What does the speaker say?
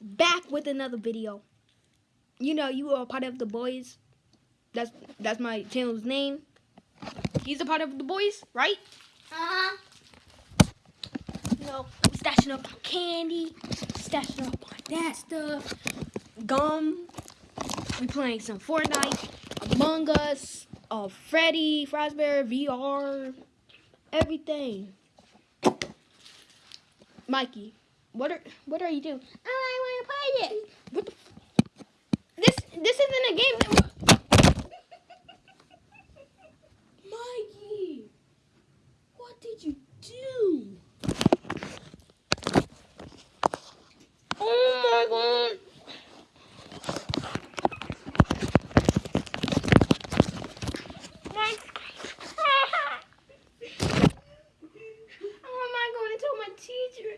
back with another video. You know, you are a part of the boys. That's that's my channel's name. He's a part of the boys, right? Uh-huh. You know, stashing up on candy, stashing up on that stuff, gum. We playing some Fortnite, Among Us, uh, Freddy, Fazbear, VR, everything. Mikey, what are What are you doing? Oh, I want to play it. What the? this This isn't a game. That what did you do? Oh my God. Oh, teacher.